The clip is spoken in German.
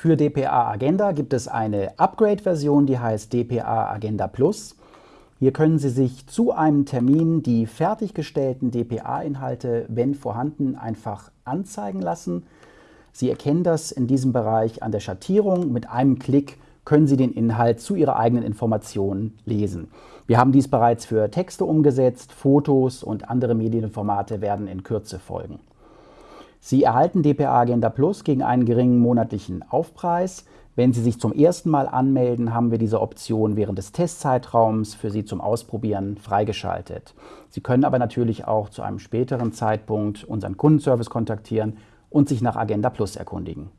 Für dpa Agenda gibt es eine Upgrade-Version, die heißt dpa Agenda Plus. Hier können Sie sich zu einem Termin die fertiggestellten dpa-Inhalte, wenn vorhanden, einfach anzeigen lassen. Sie erkennen das in diesem Bereich an der Schattierung. Mit einem Klick können Sie den Inhalt zu Ihrer eigenen Information lesen. Wir haben dies bereits für Texte umgesetzt, Fotos und andere Medienformate werden in Kürze folgen. Sie erhalten dpa Agenda Plus gegen einen geringen monatlichen Aufpreis. Wenn Sie sich zum ersten Mal anmelden, haben wir diese Option während des Testzeitraums für Sie zum Ausprobieren freigeschaltet. Sie können aber natürlich auch zu einem späteren Zeitpunkt unseren Kundenservice kontaktieren und sich nach Agenda Plus erkundigen.